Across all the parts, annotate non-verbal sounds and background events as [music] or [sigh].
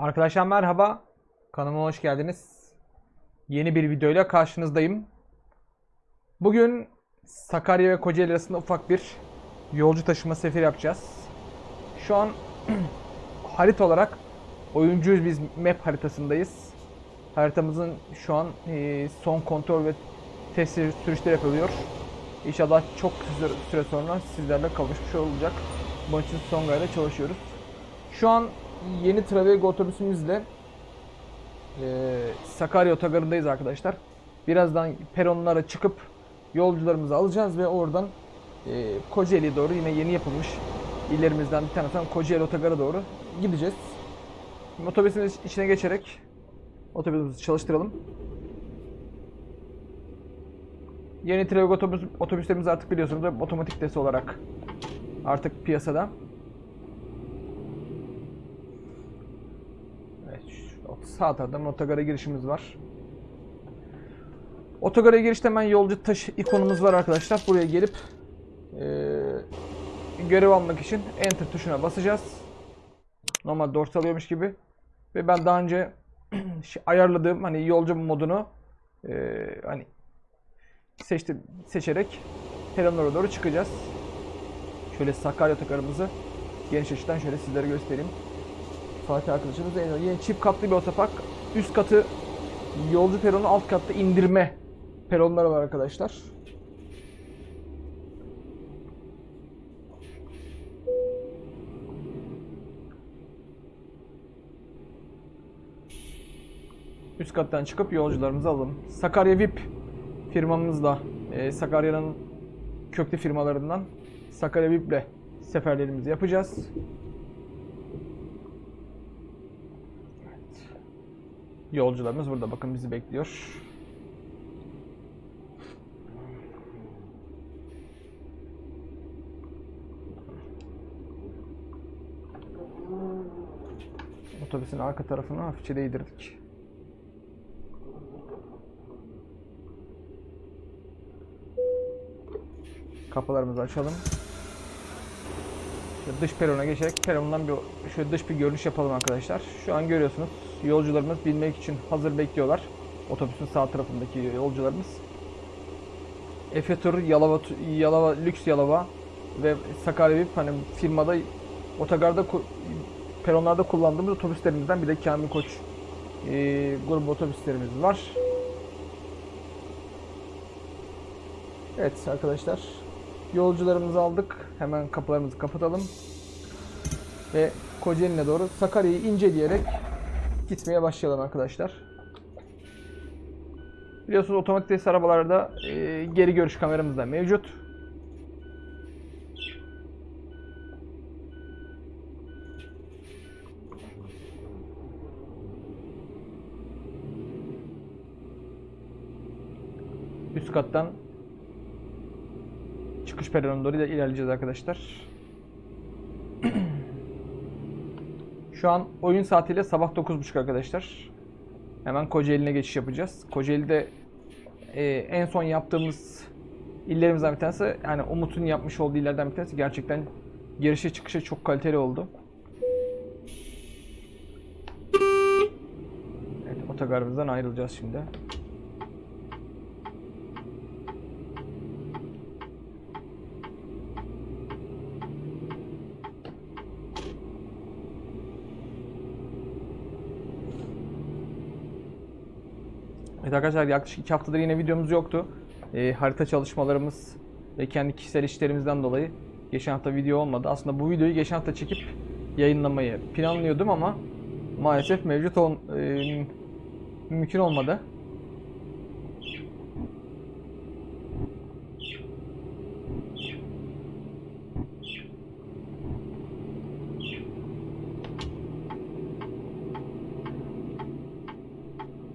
Arkadaşlar merhaba. Kanalıma hoş geldiniz. Yeni bir videoyla karşınızdayım. Bugün Sakarya ve Kocaeli arasında ufak bir yolcu taşıma seferi yapacağız. Şu an [clears throat] harita olarak oyuncuyuz biz map haritasındayız. Haritamızın şu an e, son kontrol ve test sürüşleri yapılıyor. İnşallah çok kısa süre sonra sizlerle kavuşmuş olacak. Bunun için son gayda çalışıyoruz. Şu an yeni Travego otobüsümüzle e, Sakarya otogarındayız arkadaşlar. Birazdan peronlara çıkıp yolcularımızı alacağız ve oradan e, Kocaeli'ye doğru yine yeni yapılmış illerimizden bir tanesi olan Kocaeli otogarı doğru gideceğiz. Şimdi otobüsün içine geçerek otobüsümüzü çalıştıralım. Yeni Travego otobüs, otobüslerimiz artık biliyorsunuz otomatik desi olarak artık piyasada. Evet, şu sağ taraftan otogara girişimiz var. Otogara girişte hemen yolcu taşı ikonumuz var arkadaşlar. Buraya gelip eee, görev almak için enter tuşuna basacağız. Normal dorsal alıyormuş gibi. Ve ben daha önce [clears throat] şey- ayarladığım hani yolcu modunu eee, hani seçtim seçerek peronlara doğru çıkacağız. Şöyle Sakarya otogarımızı geniş açıdan şöyle sizlere göstereyim. Fatih arkadaşımız en yeni çift katlı bir otopark. Üst katı yolcu peronu, alt katta indirme peronları var arkadaşlar. Üst kattan çıkıp yolcularımızı alalım. Sakarya VIP firmamızla e, Sakarya'nın köklü firmalarından Sakarya VIP'le seferlerimizi yapacağız. Yolcularımız burada bakın bizi bekliyor. Otobüsün arka tarafını hafifçe değdirdik. Kapılarımızı açalım. Şöyle dış perona geçerek perondan bir şöyle dış bir görünüş yapalım arkadaşlar. Şu an görüyorsunuz yolcularımız binmek için hazır bekliyorlar. Otobüsün sağ tarafındaki yolcularımız. Efe Tur, Yalova, Yalova, Lüks Yalova ve Sakarya VIP hani firmada otogarda peronlarda kullandığımız otobüslerimizden bir de Kamil Koç e, grubu otobüslerimiz var. Evet arkadaşlar yolcularımızı aldık. Hemen kapılarımızı kapatalım. Ve Kocaeli'ne doğru Sakarya'yı inceleyerek gitmeye başlayalım arkadaşlar. Biliyorsunuz otomatik test arabalarda e, geri görüş kameramız da mevcut. Üst kattan çıkış peronuna doğru ilerleyeceğiz arkadaşlar. Şu an oyun saatiyle sabah 9.30 arkadaşlar. Hemen Kocaeli'ne geçiş yapacağız. Kocaeli'de e, en son yaptığımız illerimizden bir tanesi yani Umut'un yapmış olduğu illerden bir tanesi gerçekten girişe çıkışı çok kaliteli oldu. Evet otogarımızdan ayrılacağız şimdi. Evet arkadaşlar yaklaşık 2 haftadır yine videomuz yoktu. Ee, harita çalışmalarımız ve kendi kişisel işlerimizden dolayı geçen hafta video olmadı. Aslında bu videoyu geçen hafta çekip yayınlamayı planlıyordum ama maalesef mevcut ol, e, mümkün olmadı.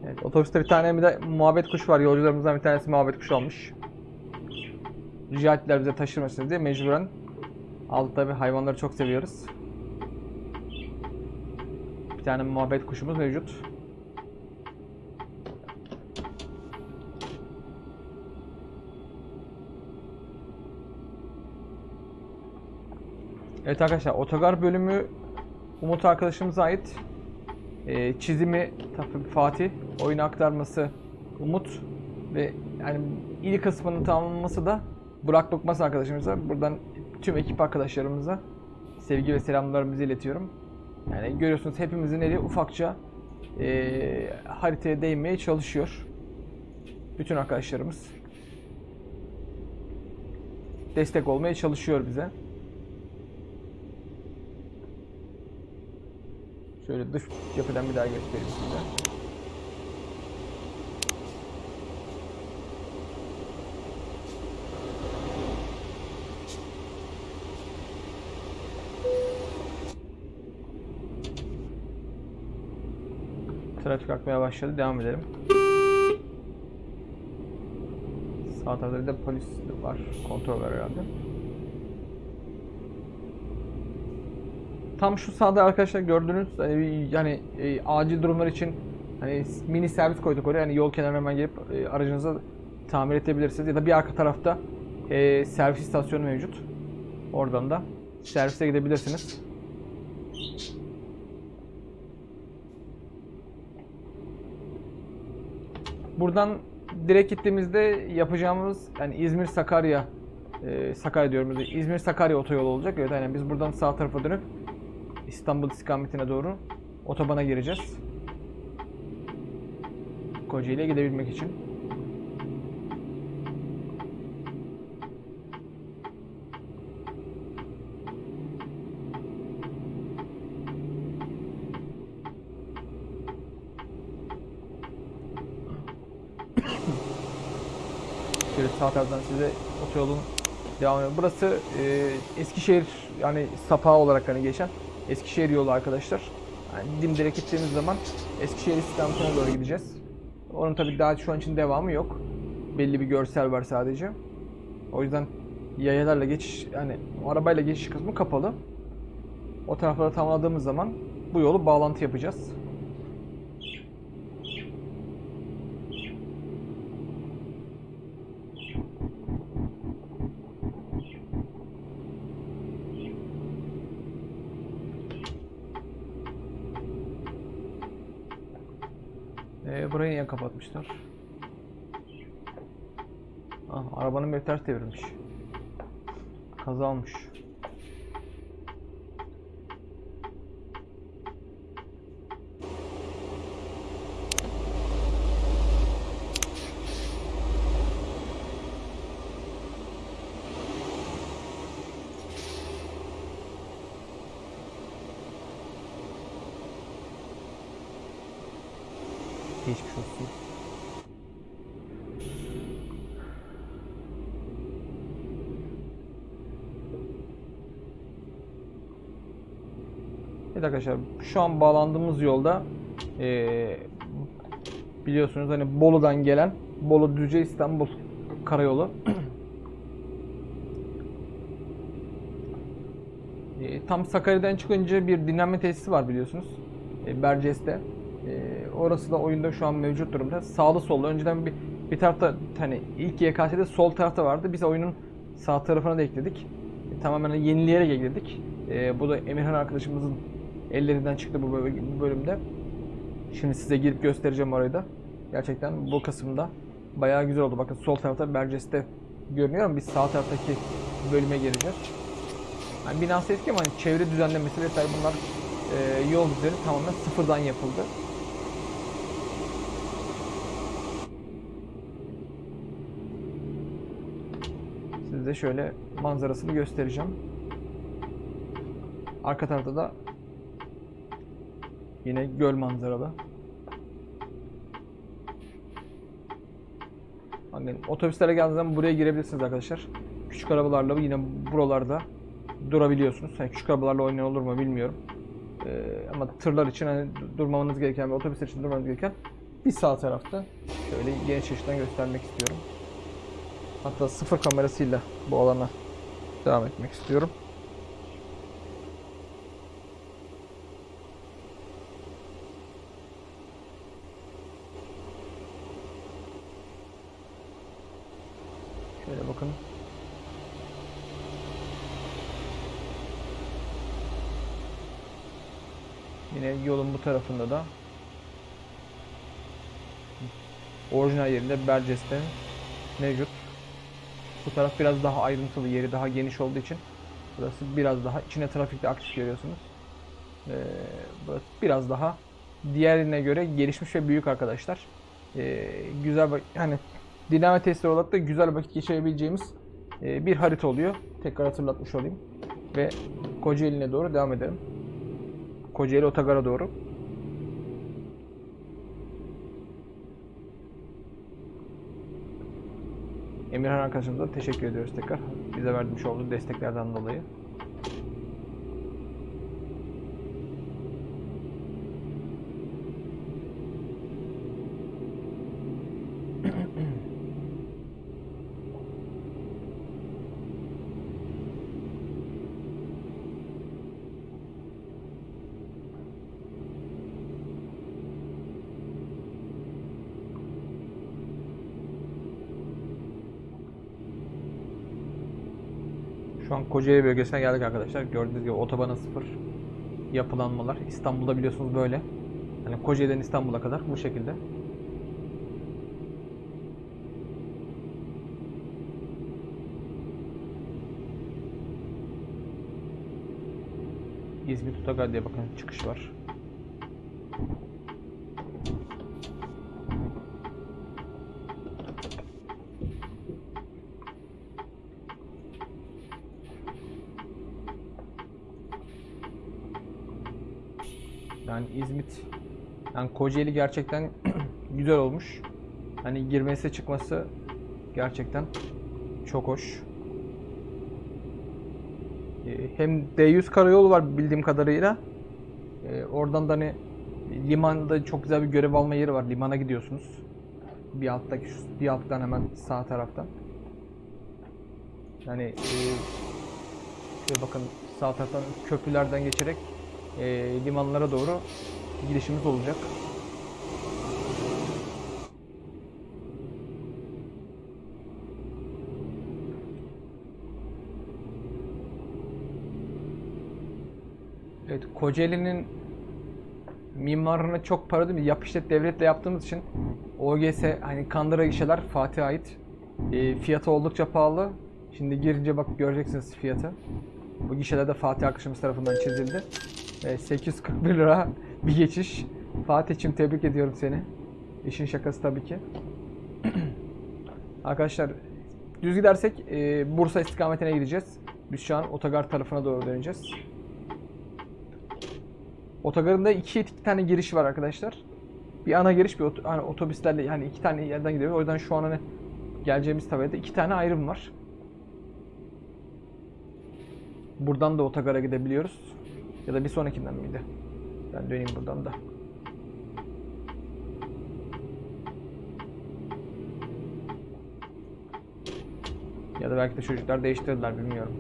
Evet, otobüste bir tane bir de muhabbet kuş var. Yolcularımızdan bir tanesi muhabbet kuş almış. Rica ettiler bize taşırmasınız diye mecburen aldık tabi hayvanları çok seviyoruz. Bir tane muhabbet kuşumuz mevcut. Evet arkadaşlar otogar bölümü Umut arkadaşımıza ait. E, çizimi Fatih, oyunu aktarması Umut ve yani ilk kısmının tamamlaması da Burak Bıkmaz arkadaşımıza. Buradan tüm ekip arkadaşlarımıza sevgi ve selamlarımızı iletiyorum. Yani görüyorsunuz hepimizin eli ufakça e, haritaya değmeye çalışıyor. Bütün arkadaşlarımız destek olmaya çalışıyor bize. Şöyle dış yapıdan bir daha göstereyim size. Trafik akmaya başladı. Devam edelim. Sağ tarafta bir de polis var. Kontrol var herhalde. Tam şu sağda arkadaşlar gördüğünüz bir- yani e, acil durumlar için hani mini servis koyduk oraya. Yani yol kenarına hemen gelip e, aracınızı tamir edebilirsiniz. Ya da bir arka tarafta e, servis istasyonu mevcut. Oradan da servise gidebilirsiniz. Buradan direkt gittiğimizde yapacağımız yani İzmir Sakarya e, Sakarya diyorum İzmir Sakarya otoyolu olacak. Evet aynen biz buradan sağ tarafa dönüp İstanbul istikametine doğru otobana gireceğiz. Kocaeli'ye gidebilmek için. [coughs] Şöyle sağ taraftan size otoyolun devam ediyor. Burası e, Eskişehir yani sapağı olarak hani geçen Eskişehir yolu arkadaşlar. Yani dimdirek gittiğimiz zaman Eskişehir istikametine doğru gideceğiz. Onun tabii daha şu an için devamı yok. Belli bir görsel var sadece. O yüzden yayalarla geçiş yani arabayla geçiş kısmı kapalı. O tarafları tamamladığımız zaman bu yolu bağlantı yapacağız. Ee, burayı niye kapatmışlar? Ah, arabanın bir ters devrilmiş. Kaza olmuş. Geçmiş olsun. Evet arkadaşlar şu an bağlandığımız yolda eee, biliyorsunuz hani Bolu'dan gelen Bolu Düzce İstanbul karayolu. Eee, tam Sakarya'dan çıkınca bir dinlenme tesisi var biliyorsunuz. E, Berces'te. E, orası da oyunda şu an mevcut durumda. Sağlı sollu. Önceden bir bir tarafta hani ilk YKS'de sol tarafta vardı. Biz oyunun sağ tarafına da ekledik. E, tamamen yenileyerek ekledik. E, bu da Emirhan arkadaşımızın ellerinden çıktı bu böl- bu bölümde. Şimdi size girip göstereceğim orayı da. Gerçekten bu kısımda bayağı güzel oldu. Bakın sol tarafta Berces'te görünüyor ama biz sağ taraftaki bölüme gireceğiz. Yani binası eski ama hani çevre düzenlemesi vesaire bunlar e, yol düzeni tamamen sıfırdan yapıldı. Size şöyle manzarasını göstereceğim. Arka tarafta da yine göl manzaralı. Bakın otobüslere geldiğiniz zaman buraya girebilirsiniz arkadaşlar. Küçük arabalarla yine buralarda durabiliyorsunuz. Yani küçük arabalarla oynayan olur mu bilmiyorum. Ee, ama tırlar için hani durmamanız gereken ve otobüsler için durmanız gereken bir sağ tarafta. Şöyle geniş açıdan göstermek istiyorum. Hatta sıfır kamerasıyla bu alana devam etmek istiyorum. Şöyle bakın. Yine yolun bu tarafında da orijinal yerinde Berces'te mevcut. Bu taraf biraz daha ayrıntılı, yeri daha geniş olduğu için burası biraz daha içine trafikte aktif görüyorsunuz. Ee, burası biraz daha diğerine göre gelişmiş ve büyük arkadaşlar. Ee, güzel hani dinleme testleri olarak da güzel vakit geçirebileceğimiz e, bir harita oluyor. Tekrar hatırlatmış olayım. Ve Kocaeli'ne doğru devam edelim. Kocaeli Otogar'a doğru. Emirhan arkadaşımıza teşekkür ediyoruz tekrar. Bize vermiş olduğu desteklerden dolayı. Şu an Kocaeli bölgesine geldik arkadaşlar. Gördüğünüz gibi otobana sıfır yapılanmalar. İstanbul'da biliyorsunuz böyle. Yani Kocaeli'den İstanbul'a kadar bu şekilde. İzmit Otogar diye bakın çıkış var. Yani İzmit, yani Kocaeli gerçekten [clears throat] güzel olmuş. Hani girmesi çıkması gerçekten çok hoş. Ee, Hem D100 karayolu var bildiğim kadarıyla. Ee, Oradan da hani limanda çok güzel bir görev alma yeri var. Limana gidiyorsunuz. Bir alttaki bir alttan hemen sağ taraftan. Yani e, şöyle bakın sağ taraftan köprülerden geçerek e, limanlara doğru gidişimiz olacak. Evet, Kocaeli'nin mimarına çok para değil mi? Yap işlet devletle yaptığımız için OGS hani Kandıra gişeler Fatih'e ait. E, fiyatı oldukça pahalı. Şimdi girince bak göreceksiniz fiyatı. Bu gişelerde Fatih arkadaşımız tarafından çizildi. E, 841 lira bir geçiş. Fatih'cim tebrik ediyorum seni. İşin şakası tabii ki. [clears throat] Arkadaşlar düz gidersek e, Bursa istikametine gideceğiz. Biz şu an otogar tarafına doğru döneceğiz. Otogarında iki, iki tane giriş var arkadaşlar. Bir ana giriş bir ot- hani otobüslerle yani iki tane yerden gidiyor. O yüzden şu an hani geleceğimiz tabelada iki tane ayrım var. Buradan da otogara gidebiliyoruz. Ya da bir sonrakinden miydi? Ben döneyim buradan da. Ya da belki de çocuklar değiştirdiler bilmiyorum.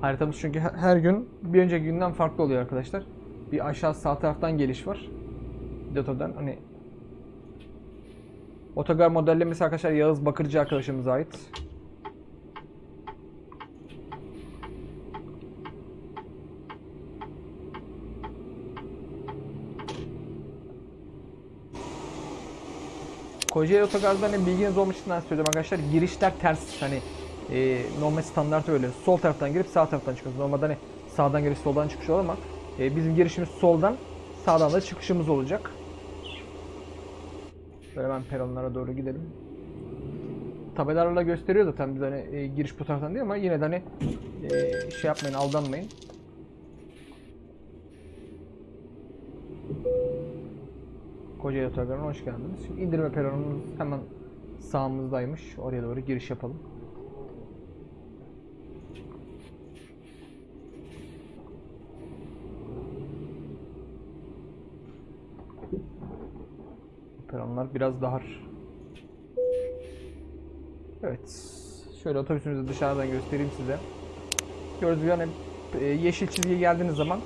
Haritamız çünkü her- gün bir önceki günden farklı oluyor arkadaşlar. Bir aşağı sağ taraftan geliş var. Deto'dan hani Otogar modellemesi arkadaşlar Yağız Bakırcı arkadaşımıza ait. Kocaeli Otogar'da hani bilginiz olmuş için ben söylüyorum arkadaşlar. Girişler ters hani e, normal standart öyle. Sol taraftan girip sağ taraftan çıkıyoruz. Normalde hani sağdan giriş soldan çıkış olur ama e, bizim girişimiz soldan sağdan da çıkışımız olacak. Böyle hemen peronlara doğru gidelim. Tabelalarla gösteriyor zaten biz hani e, giriş bu taraftan değil ama yine de hani e, şey yapmayın aldanmayın. Kocaeli Otogarı'na hoş geldiniz. Şimdi indirme peronumuz hemen sağımızdaymış. Oraya doğru giriş yapalım. Peronlar biraz dar. Evet. Şöyle otobüsümüzü dışarıdan göstereyim size. Gördüğünüz gibi hani e, yeşil çizgiye geldiğiniz zaman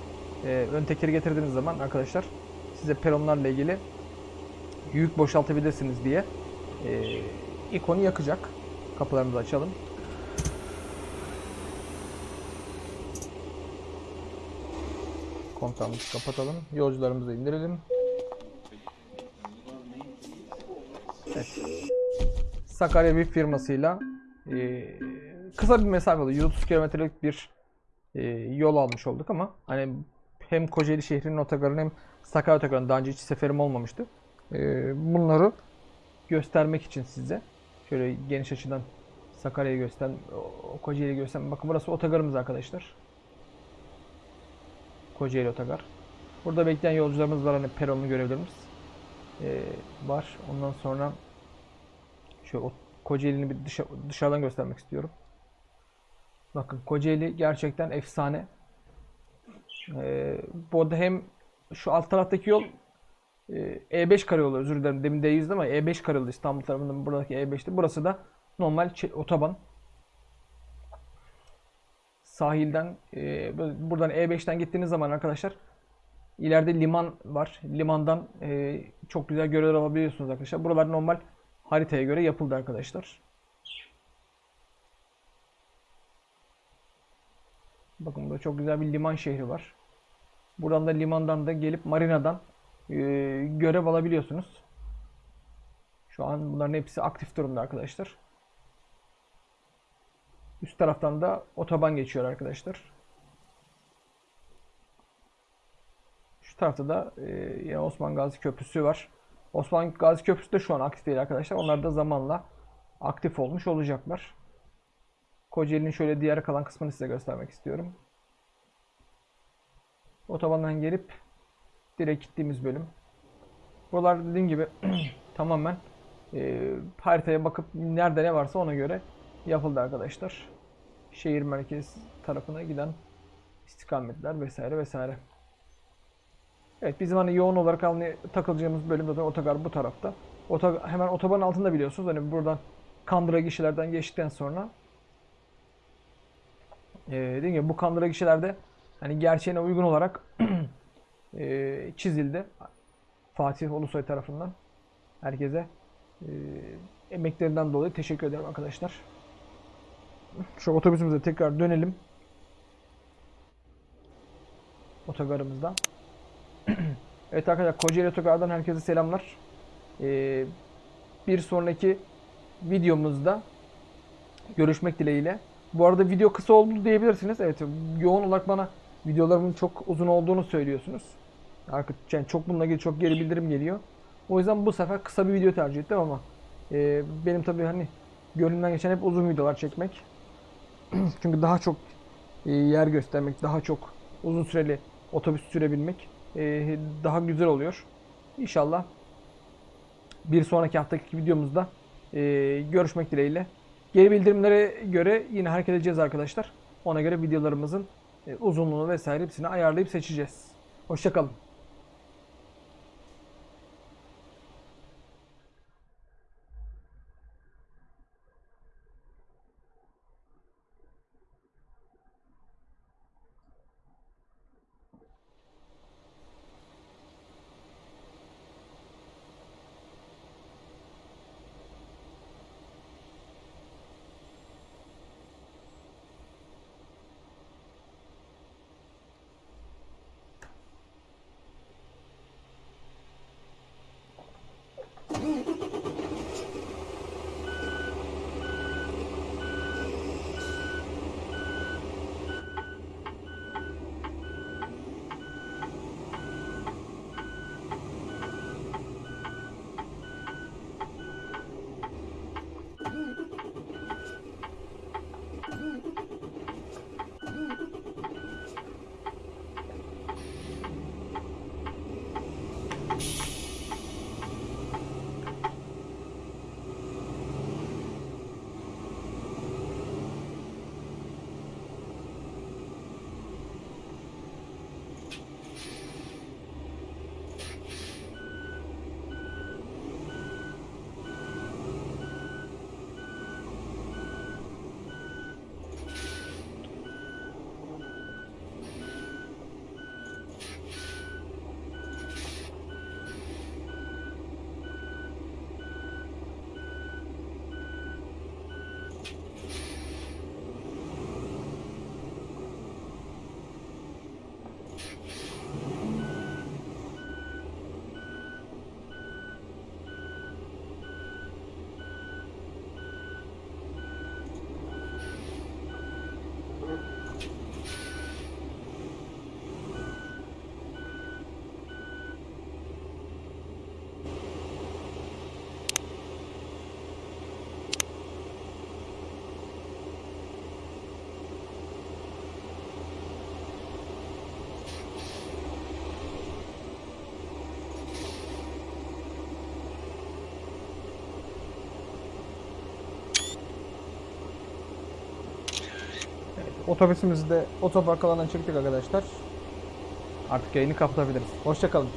e, ön tekeri getirdiğiniz zaman arkadaşlar size peronlarla ilgili yük boşaltabilirsiniz diye e, ikonu yakacak. Kapılarımızı açalım. Kontağımızı kapatalım. Yolcularımızı indirelim. Evet. Sakarya bir firmasıyla e, kısa bir mesafe oldu. 130 kilometrelik bir e, yol almış olduk ama hani hem Kocaeli şehrinin otogarını hem Sakarya otogarını daha önce hiç seferim olmamıştı. E, bunları göstermek için size şöyle geniş açıdan Sakarya'yı göster, Kocaeli'yi göster. Bakın burası otogarımız arkadaşlar. Kocaeli otogar. Burada bekleyen yolcularımız var hani peronlu görevlerimiz e, var. Ondan sonra o Kocaeli'ni bir dışa- dışarıdan göstermek istiyorum. Bakın Kocaeli gerçekten efsane. Ee, bu arada hem şu alt taraftaki yol E5 karayolu özür dilerim demin D100'dü ama E5 karayolu İstanbul tarafından buradaki E5'ti. Burası da normal otoban. Sahilden e, bu- buradan E5'ten gittiğiniz zaman arkadaşlar ileride liman var. Limandan e, çok güzel görevler alabiliyorsunuz arkadaşlar. Buralar normal haritaya göre yapıldı arkadaşlar. Bakın burada çok güzel bir liman şehri var. Buradan da limandan da gelip marinadan e, görev alabiliyorsunuz. Şu an bunların hepsi aktif durumda arkadaşlar. Üst taraftan da otoban geçiyor arkadaşlar. Şu tarafta da e, yine Osman Gazi Köprüsü var. Osman Gazi Köprüsü de şu an aktif değil arkadaşlar. Onlar da zamanla aktif olmuş olacaklar. Kocaeli'nin şöyle diğer kalan kısmını size göstermek istiyorum. Otobandan gelip direkt gittiğimiz bölüm. Buralar dediğim gibi [clears throat] tamamen e, haritaya bakıp nerede ne varsa ona göre yapıldı arkadaşlar. Şehir merkez tarafına giden istikametler vesaire vesaire. Evet bizim hani yoğun olarak hani takılacağımız bölüm zaten otogar bu tarafta. Oto, hemen otobanın altında biliyorsunuz hani buradan Kandıra gişelerden geçtikten sonra e, dediğim gibi bu Kandıra gişelerde hani gerçeğine uygun olarak [clears throat] e, çizildi. Fatih Ulusoy tarafından herkese e, emeklerinden dolayı teşekkür ederim arkadaşlar. Şu otobüsümüze tekrar dönelim. Otogarımızdan. [clears throat] evet arkadaşlar Kocaeli Otogar'dan herkese selamlar. Ee, bir sonraki videomuzda görüşmek dileğiyle. Bu arada video kısa oldu diyebilirsiniz. Evet yoğun olarak bana videolarımın çok uzun olduğunu söylüyorsunuz. Yani çok bununla ilgili çok geri bildirim geliyor. O yüzden bu sefer kısa bir video tercih ettim ama e, benim tabii hani gönlümden geçen hep uzun videolar çekmek. [clears throat] Çünkü daha çok e, yer göstermek, daha çok uzun süreli otobüs sürebilmek e, daha güzel oluyor. İnşallah bir sonraki haftaki videomuzda e, görüşmek dileğiyle. Geri bildirimlere göre yine hareket edeceğiz arkadaşlar. Ona göre videolarımızın e, uzunluğunu vesaire hepsini ayarlayıp seçeceğiz. Hoşçakalın. Otobüsümüzü de otopark alanına çektik arkadaşlar. Artık yayını kapatabiliriz. Hoşçakalın.